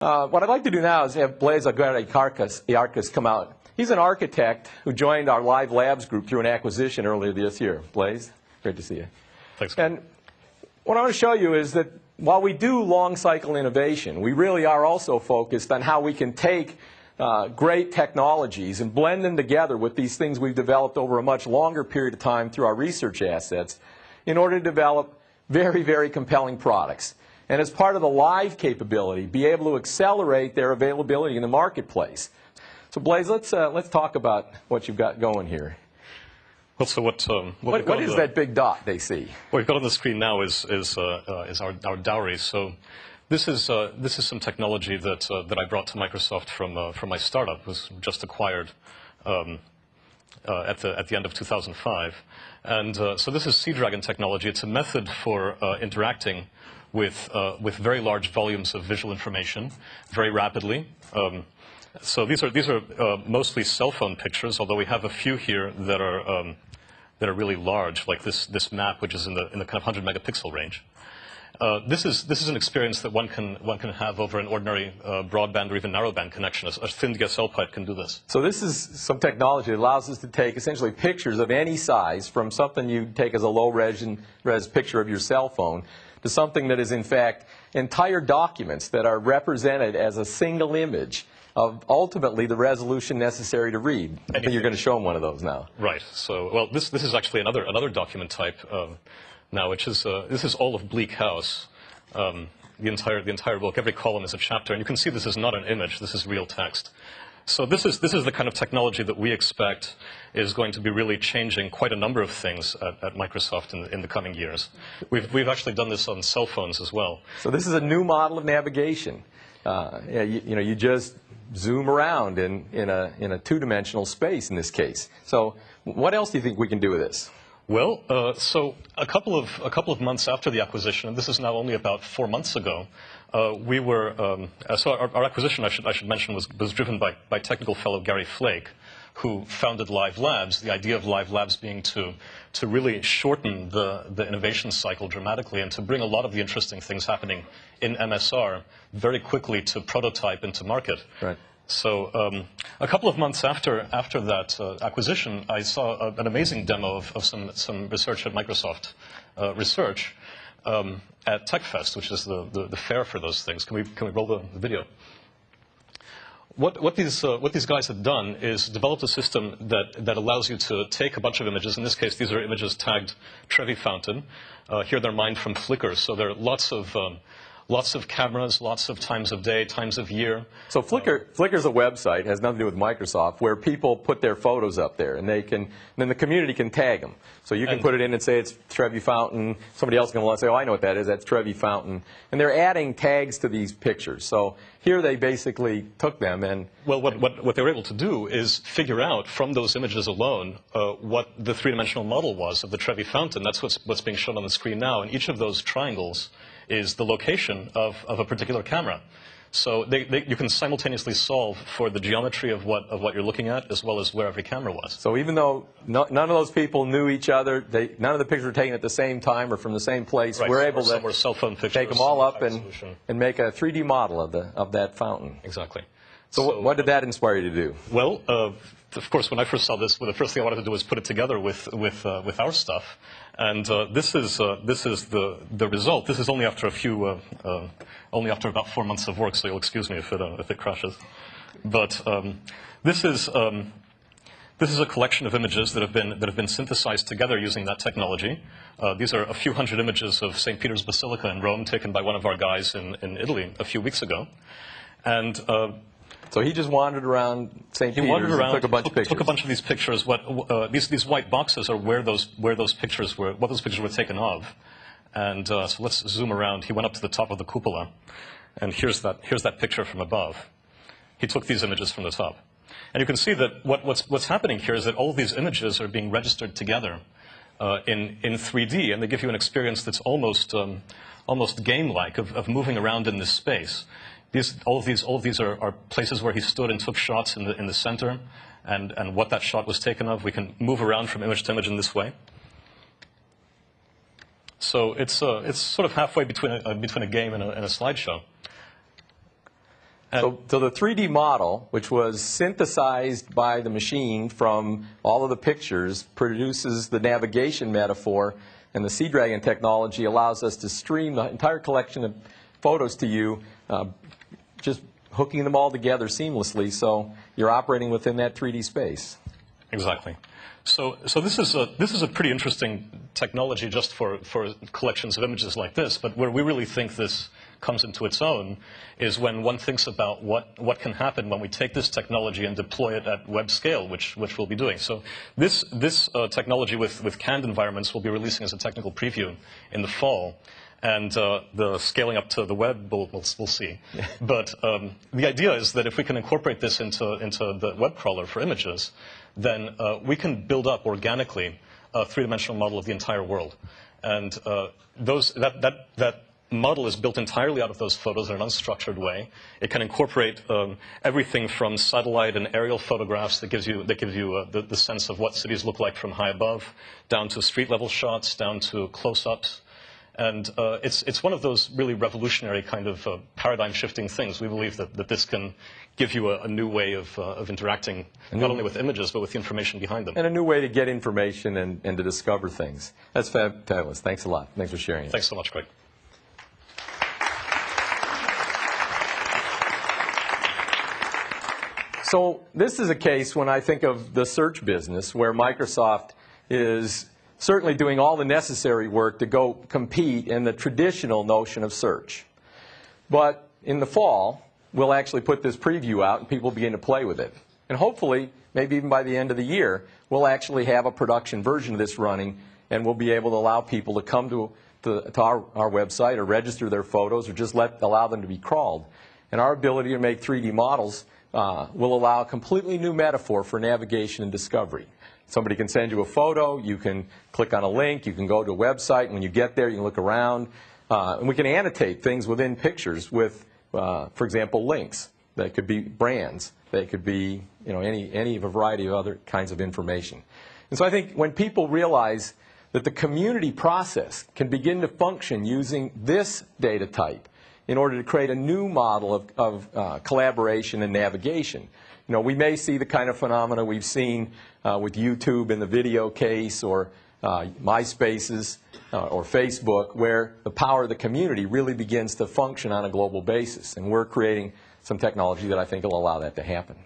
Uh, what I'd like to do now is have Blaise Agüera y Arcas come out. He's an architect who joined our Live Labs group through an acquisition earlier this year. Blaise, great to see you. Thanks. And what I want to show you is that while we do long cycle innovation, we really are also focused on how we can take uh, great technologies and blend them together with these things we've developed over a much longer period of time through our research assets in order to develop very, very compelling products. And as part of the live capability, be able to accelerate their availability in the marketplace. So Blaise, let's, uh, let's talk about what you've got going here. Well, so what, um, What, what on is the- that big dot they see? What we've got on the screen now is, is, uh, uh, is our, our dowry. So this is, uh, this is some technology that, uh, that I brought to Microsoft from, uh, from my startup, was just acquired um, uh, at, the, at the end of 2005. And uh, so this is Seadragon technology. It's a method for uh, interacting with, uh, with very large volumes of visual information very rapidly. Um, so these are, these are uh, mostly cell phone pictures, although we have a few here that are, um, that are really large, like this, this map, which is in the, in the kind of 100 megapixel range. Uh, this, is, this is an experience that one can, one can have over an ordinary uh, broadband or even narrowband connection. A, a thin DSL pipe can do this. So this is some technology that allows us to take essentially pictures of any size from something you take as a low res, res picture of your cell phone to something that is in fact entire documents that are represented as a single image of ultimately the resolution necessary to read. I think you're going to show them one of those now. Right. So, well, this, this is actually another, another document type um, now, which is, uh, this is all of Bleak House. Um, the entire, the entire book, every column is a chapter. And you can see this is not an image, this is real text. So this is, this is the kind of technology that we expect is going to be really changing quite a number of things at, at Microsoft in, the- in the coming years. We've, we've actually done this on cell phones as well. So this is a new model of navigation. Uh, yeah, you, you know, you just zoom around in, in a, in a two-dimensional space in this case. So what else do you think we can do with this? Well, uh, so a couple of a couple of months after the acquisition, and this is now only about four months ago, uh, we were um, uh, so our, our acquisition I should I should mention was was driven by by technical fellow Gary Flake, who founded Live Labs. The idea of Live Labs being to to really shorten the the innovation cycle dramatically and to bring a lot of the interesting things happening in MSR very quickly to prototype into market. Right. So um, a couple of months after after that uh, acquisition, I saw a, an amazing demo of, of some some research at Microsoft uh, Research um, at TechFest, which is the, the, the fair for those things. Can we can we roll the, video? What, what, these, uh, what these guys had done is developed a system that, that allows you to take a bunch of images. In this case, these are images tagged Trevi Fountain. Uh, here they're mined from Flickr, so there are lots of, um, lots of cameras, lots of times of day, times of year. So Flickr, uh, Flickr's a website, has nothing to do with Microsoft, where people put their photos up there, and they can, then the community can tag them. So you can put it in and say it's Trevi Fountain. Somebody else can say, oh, I know what that is. That's Trevi Fountain. And they're adding tags to these pictures. So here they basically took them and Well, what, what, what they were able to do is figure out from those images alone uh, what the three-dimensional model was of the Trevi Fountain. That's what's, what's being shown on the screen now. And each of those triangles is the location of, of a particular camera. So they, they, you can simultaneously solve for the geometry of what, of what you're looking at as well as where every camera was. So even though no, none of those people knew each other, they, none of the pictures were taken at the same time or from the same place, Right, we're able were to cell phone pictures, take them all up and, and make a 3D model of, the, of that fountain. Exactly. So, what, what did that inspire you to do? Well, uh, of course, when I first saw this, well, the first thing I wanted to do was put it together with with uh, with our stuff, and uh, this is uh, this is the the result. This is only after a few, uh, uh, only after about four months of work. So you'll excuse me if it uh, if it crashes, but um, this is. Um, this is a collection of images that have been, that have been synthesized together using that technology. Uh, these are a few hundred images of St. Peter's Basilica in Rome taken by one of our guys in, in Italy a few weeks ago. And So he just wandered around St. he Peter's wandered around, and took a bunch took, of pictures. took a bunch of these pictures. What uh, these these white boxes are where those where those pictures were what those pictures were taken of. And uh, so let's zoom around. He went up to the top of the cupola, and here's that here's that picture from above. He took these images from the top, and you can see that what, what's what's happening here is that all these images are being registered together uh, in in 3D, and they give you an experience that's almost um, almost game-like of, of moving around in this space. These, all of these, all of these are, are places where he stood and took shots in the, in the center, and, and what that shot was taken of. We can move around from image to image in this way. So it's, uh, it's sort of halfway between a, uh, between a game and a, and a slideshow. So, so the 3D model, which was synthesized by the machine from all of the pictures, produces the navigation metaphor, and the Seadragon technology allows us to stream the entire collection of photos to you, uh, just hooking them all together seamlessly, so you're operating within that 3D space. Exactly. So, so this is a this is a pretty interesting technology just for for collections of images like this. But where we really think this comes into its own is when one thinks about what what can happen when we take this technology and deploy it at web scale, which which we'll be doing. So this this uh, technology with with canned environments we'll be releasing as a technical preview in the fall. And uh, the scaling up to the web, we'll, we'll, we'll see. But um, the idea is that if we can incorporate this into, into the web crawler for images, then uh, we can build up organically a three-dimensional model of the entire world. And uh, those, that, that, that model is built entirely out of those photos in an unstructured way. It can incorporate um, everything from satellite and aerial photographs that gives you, that gives you uh, the, the sense of what cities look like from high above, down to street-level shots, down to close-ups. And uh, it's, it's one of those really revolutionary kind of uh, paradigm shifting things. We believe that, that this can give you a, a new way of, uh, of interacting, not only with images, but with the information behind them. And a new way to get information and, and to discover things. That's fab- fabulous. Thanks a lot. Thanks for sharing it. Thanks so much, Craig. So this is a case when I think of the search business where Microsoft is certainly doing all the necessary work to go compete in the traditional notion of search. But in the fall, we'll actually put this preview out and people begin to play with it. And hopefully, maybe even by the end of the year, we'll actually have a production version of this running and we'll be able to allow people to come to, to, to our, our website or register their photos or just let, allow them to be crawled. And our ability to make 3D models uh, will allow a completely new metaphor for navigation and discovery. Somebody can send you a photo, you can click on a link, you can go to a website, and when you get there, you can look around. Uh, and we can annotate things within pictures with, uh, for example, links. That could be brands. They could be, you know, any, any of a variety of other kinds of information. And so I think when people realize that the community process can begin to function using this data type in order to create a new model of, of uh, collaboration and navigation. You know, we may see the kind of phenomena we've seen uh, with YouTube in the video case or uh, MySpaces uh, or Facebook where the power of the community really begins to function on a global basis. And we're creating some technology that I think will allow that to happen.